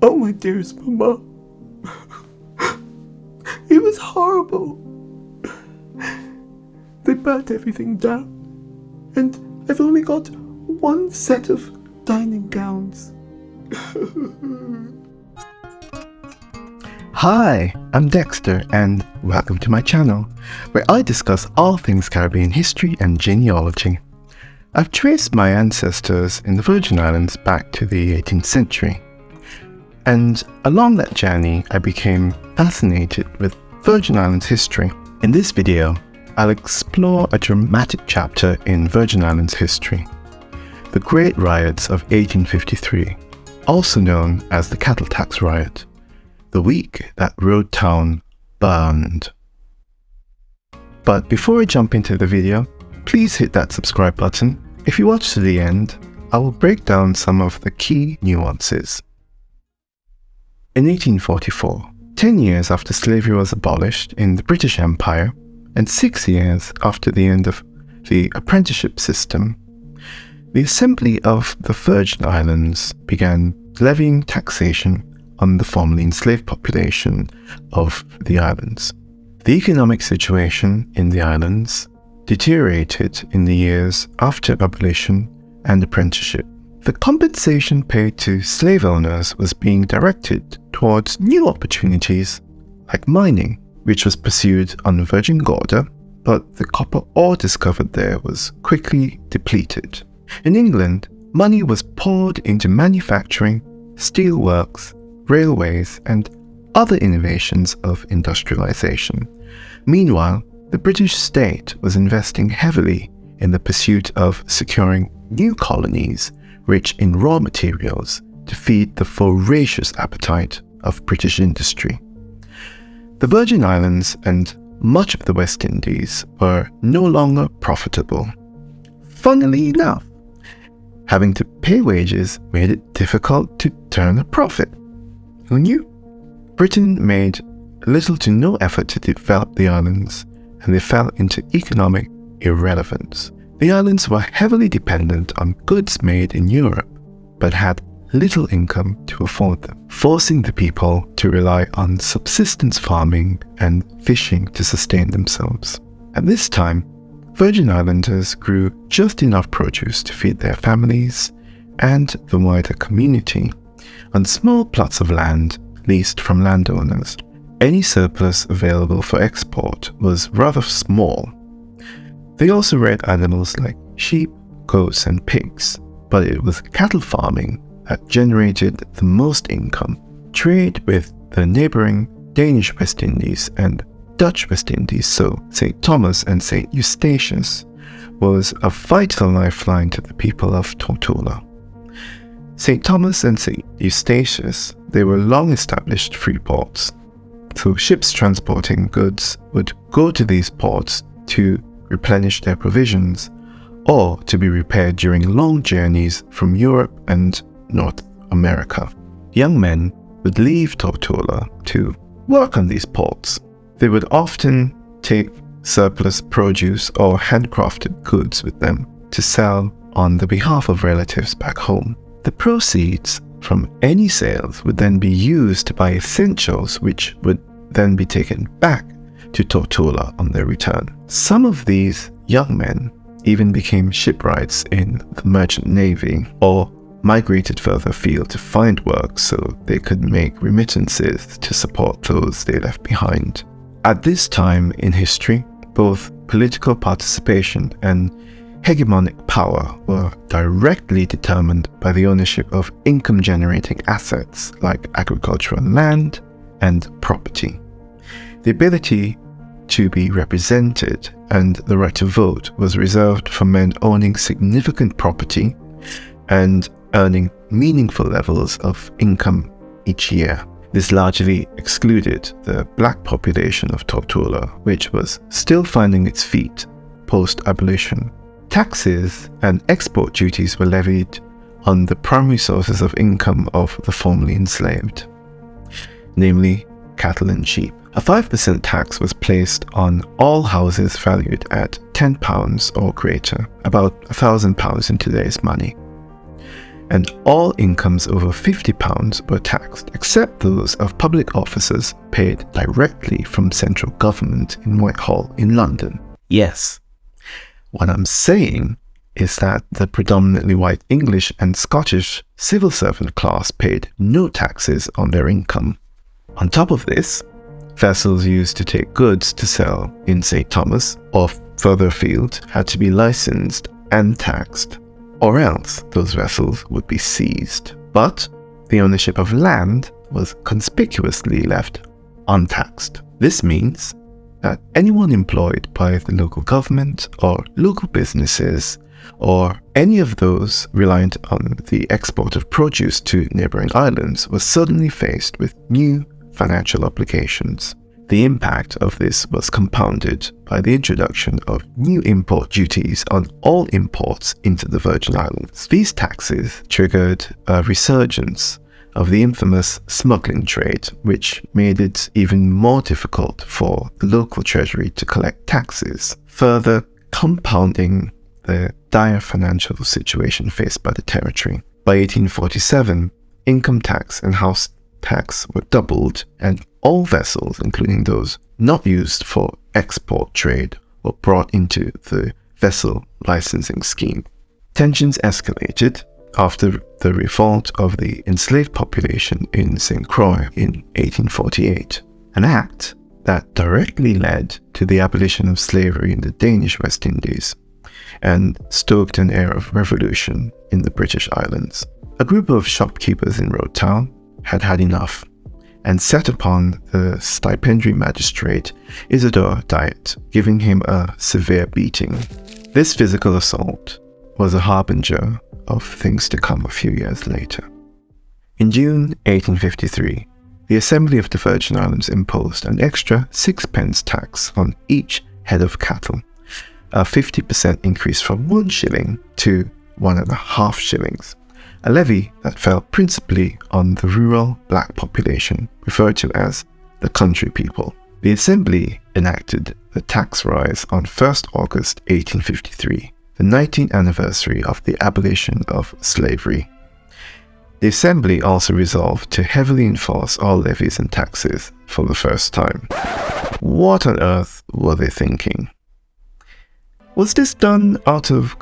Oh, my dearest Mama. it was horrible. They burnt everything down, and I've only got one set of dining gowns. Hi, I'm Dexter, and welcome to my channel, where I discuss all things Caribbean history and genealogy. I've traced my ancestors in the Virgin Islands back to the 18th century. And along that journey, I became fascinated with Virgin Islands history. In this video, I'll explore a dramatic chapter in Virgin Islands history, the Great Riots of 1853, also known as the Cattle Tax Riot, the week that Road Town burned. But before I jump into the video, please hit that subscribe button. If you watch to the end, I will break down some of the key nuances. In 1844, 10 years after slavery was abolished in the British Empire, and six years after the end of the apprenticeship system, the Assembly of the Virgin Islands began levying taxation on the formerly enslaved population of the islands. The economic situation in the islands deteriorated in the years after abolition and apprenticeship. The compensation paid to slave owners was being directed towards new opportunities like mining, which was pursued on Virgin Gorda, but the copper ore discovered there was quickly depleted. In England, money was poured into manufacturing, steelworks, railways, and other innovations of industrialization. Meanwhile, the British state was investing heavily in the pursuit of securing new colonies rich in raw materials to feed the voracious appetite of British industry. The Virgin Islands and much of the West Indies were no longer profitable. Funnily enough, having to pay wages made it difficult to turn a profit. Who knew? Britain made little to no effort to develop the islands, and they fell into economic irrelevance. The islands were heavily dependent on goods made in Europe, but had little income to afford them, forcing the people to rely on subsistence farming and fishing to sustain themselves. At this time, Virgin Islanders grew just enough produce to feed their families and the wider community on small plots of land leased from landowners. Any surplus available for export was rather small. They also reared animals like sheep, goats, and pigs, but it was cattle farming that generated the most income. Trade with the neighboring Danish West Indies and Dutch West Indies, so St. Thomas and St. Eustatius, was a vital lifeline to the people of Tortola. St. Thomas and St. Eustatius, they were long established free ports, so ships transporting goods would go to these ports to replenish their provisions or to be repaired during long journeys from Europe and North America. Young men would leave Tortola to work on these ports. They would often take surplus produce or handcrafted goods with them to sell on the behalf of relatives back home. The proceeds from any sales would then be used to buy essentials which would then be taken back to Tortola on their return. Some of these young men even became shipwrights in the merchant navy or migrated further afield to find work so they could make remittances to support those they left behind. At this time in history, both political participation and hegemonic power were directly determined by the ownership of income generating assets like agricultural land and property. The ability to be represented and the right to vote was reserved for men owning significant property and earning meaningful levels of income each year. This largely excluded the black population of Tortola, which was still finding its feet post-abolition. Taxes and export duties were levied on the primary sources of income of the formerly enslaved, namely cattle and sheep. A 5% tax was placed on all houses valued at £10 or greater, about £1,000 in today's money. and all incomes over £50 were taxed, except those of public officers paid directly from central government in Whitehall in London. Yes, what I'm saying is that the predominantly white English and Scottish civil servant class paid no taxes on their income. On top of this, vessels used to take goods to sell in St. Thomas or further afield had to be licensed and taxed or else those vessels would be seized. But the ownership of land was conspicuously left untaxed. This means that anyone employed by the local government or local businesses or any of those reliant on the export of produce to neighboring islands was suddenly faced with new financial obligations. The impact of this was compounded by the introduction of new import duties on all imports into the Virgin Islands. These taxes triggered a resurgence of the infamous smuggling trade, which made it even more difficult for the local treasury to collect taxes, further compounding the dire financial situation faced by the territory. By 1847, income tax and house tax were doubled, and all vessels, including those not used for export trade, were brought into the vessel licensing scheme. Tensions escalated after the revolt of the enslaved population in St. Croix in 1848, an act that directly led to the abolition of slavery in the Danish West Indies and stoked an air of revolution in the British Islands. A group of shopkeepers in Road Town had had enough and set upon the stipendiary magistrate Isidore Dyett, giving him a severe beating. This physical assault was a harbinger of things to come a few years later. In June 1853, the Assembly of the Virgin Islands imposed an extra sixpence tax on each head of cattle, a 50% increase from one shilling to one and a half shillings a levy that fell principally on the rural black population, referred to as the country people. The Assembly enacted the tax rise on 1st August 1853, the 19th anniversary of the abolition of slavery. The Assembly also resolved to heavily enforce all levies and taxes for the first time. What on earth were they thinking? Was this done out of?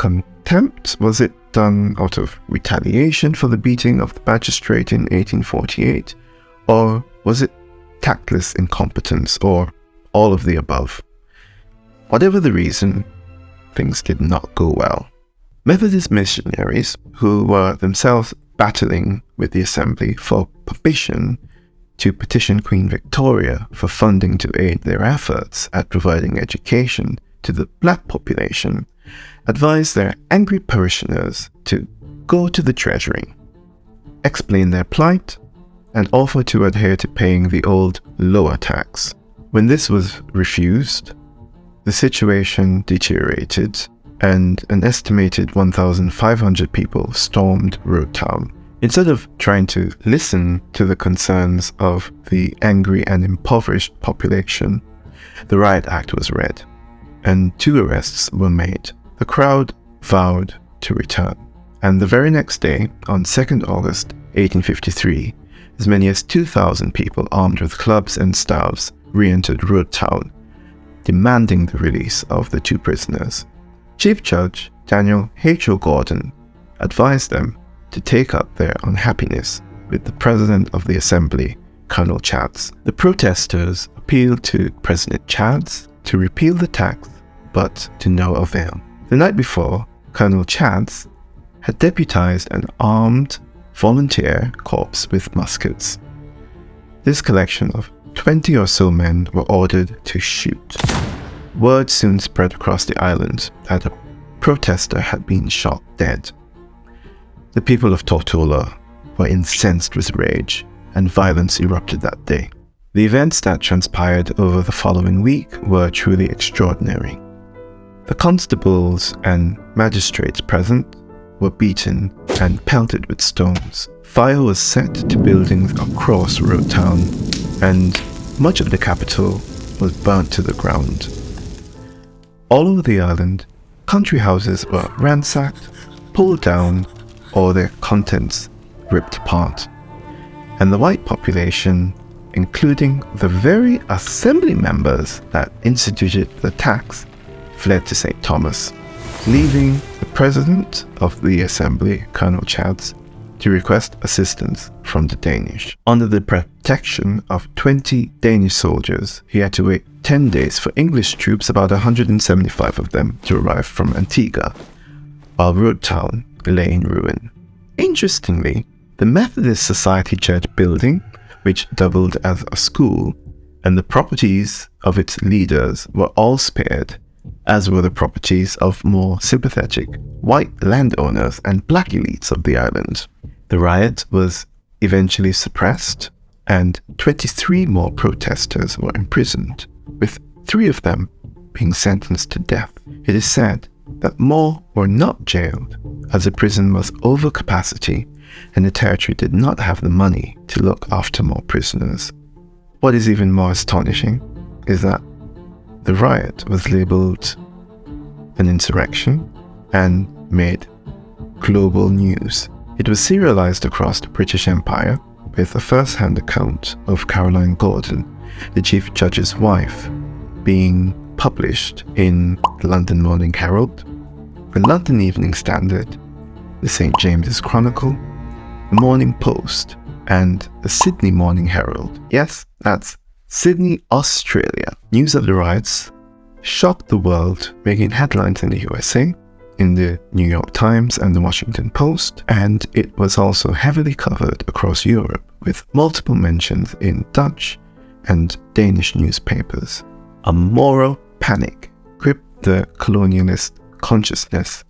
Was it done out of retaliation for the beating of the magistrate in 1848? Or was it tactless incompetence, or all of the above? Whatever the reason, things did not go well. Methodist missionaries, who were themselves battling with the Assembly for permission to petition Queen Victoria for funding to aid their efforts at providing education to the black population, advise their angry parishioners to go to the treasury, explain their plight, and offer to adhere to paying the old lower tax. When this was refused, the situation deteriorated and an estimated 1,500 people stormed Road Town. Instead of trying to listen to the concerns of the angry and impoverished population, the Riot Act was read, and two arrests were made the crowd vowed to return, and the very next day, on 2nd August 1853, as many as 2,000 people armed with clubs and staves re-entered Road Town, demanding the release of the two prisoners. Chief Judge Daniel H. O. Gordon advised them to take up their unhappiness with the President of the Assembly, Colonel Chads. The protesters appealed to President Chads to repeal the tax, but to no avail. The night before, Colonel Chads had deputized an armed volunteer corps with muskets. This collection of 20 or so men were ordered to shoot. Word soon spread across the island that a protester had been shot dead. The people of Tortola were incensed with rage, and violence erupted that day. The events that transpired over the following week were truly extraordinary. The constables and magistrates present were beaten and pelted with stones. Fire was set to buildings across Road Town, and much of the capital was burnt to the ground. All over the island, country houses were ransacked, pulled down, or their contents ripped apart. And the white population, including the very assembly members that instituted the tax, fled to St. Thomas, leaving the president of the assembly, Colonel Chads, to request assistance from the Danish. Under the protection of 20 Danish soldiers, he had to wait 10 days for English troops, about 175 of them, to arrive from Antigua, while Road Town lay in ruin. Interestingly, the Methodist Society Church building, which doubled as a school, and the properties of its leaders were all spared, as were the properties of more sympathetic white landowners and black elites of the island. The riot was eventually suppressed, and 23 more protesters were imprisoned, with three of them being sentenced to death. It is said that more were not jailed, as the prison was over capacity and the territory did not have the money to look after more prisoners. What is even more astonishing is that the riot was labeled an insurrection and made global news. It was serialized across the British Empire with a first-hand account of Caroline Gordon, the Chief Judge's wife, being published in the London Morning Herald, the London Evening Standard, the St. James's Chronicle, the Morning Post, and the Sydney Morning Herald. Yes, that's Sydney, Australia. News of the riots shocked the world, making headlines in the USA, in the New York Times and the Washington Post, and it was also heavily covered across Europe with multiple mentions in Dutch and Danish newspapers. A moral panic gripped the colonialist consciousness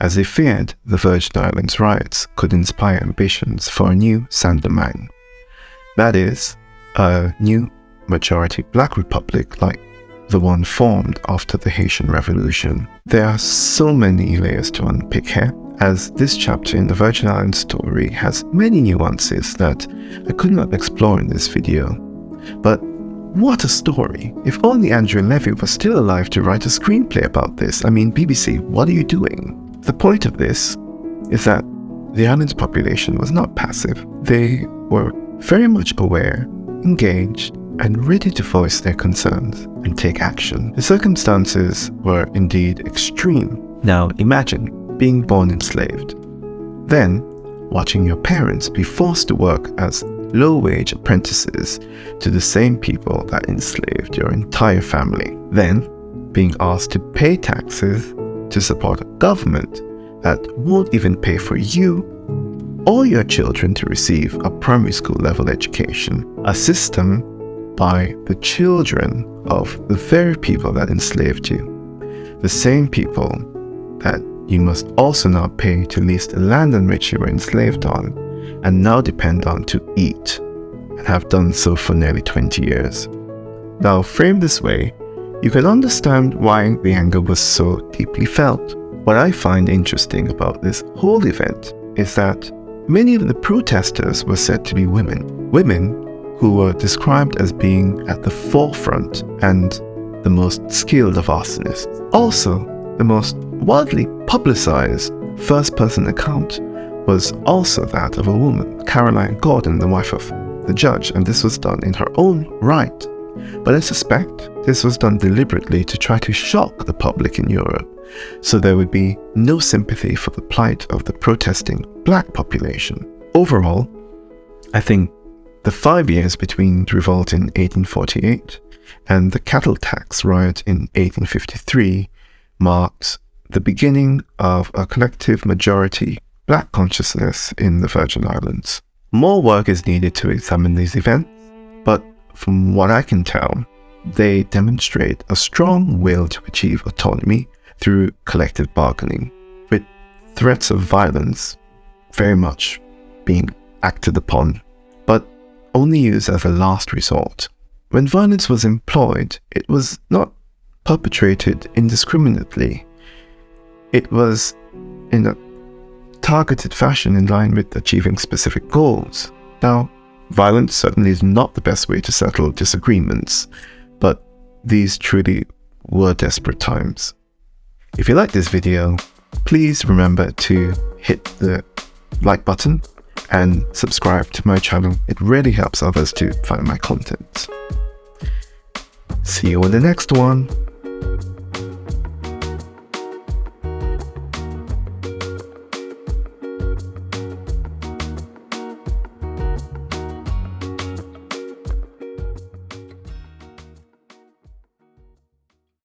as they feared the Virgin Islands riots could inspire ambitions for a new Saint-Domingue. That is, a new majority black republic like the one formed after the Haitian Revolution. There are so many layers to unpick here, as this chapter in the Virgin Islands story has many nuances that I could not explore in this video. But what a story! If only Andrea Levy was still alive to write a screenplay about this. I mean, BBC, what are you doing? The point of this is that the island's population was not passive. They were very much aware, engaged, and ready to voice their concerns and take action. The circumstances were indeed extreme. Now imagine being born enslaved, then watching your parents be forced to work as low-wage apprentices to the same people that enslaved your entire family, then being asked to pay taxes to support a government that won't even pay for you or your children to receive a primary school level education, a system by the children of the very people that enslaved you, the same people that you must also now pay to lease the land on which you were enslaved on and now depend on to eat and have done so for nearly 20 years. Now, framed this way, you can understand why the anger was so deeply felt. What I find interesting about this whole event is that many of the protesters were said to be women. Women who were described as being at the forefront and the most skilled of arsonists. Also, the most widely publicized first-person account was also that of a woman, Caroline Gordon, the wife of the judge, and this was done in her own right. But I suspect this was done deliberately to try to shock the public in Europe, so there would be no sympathy for the plight of the protesting black population. Overall, I think the five years between the revolt in 1848 and the cattle tax riot in 1853 marked the beginning of a collective majority black consciousness in the Virgin Islands. More work is needed to examine these events, but from what I can tell, they demonstrate a strong will to achieve autonomy through collective bargaining, with threats of violence very much being acted upon, only used as a last resort. When violence was employed, it was not perpetrated indiscriminately. It was in a targeted fashion in line with achieving specific goals. Now, violence certainly is not the best way to settle disagreements, but these truly were desperate times. If you like this video, please remember to hit the like button and subscribe to my channel. It really helps others to find my content. See you in the next one.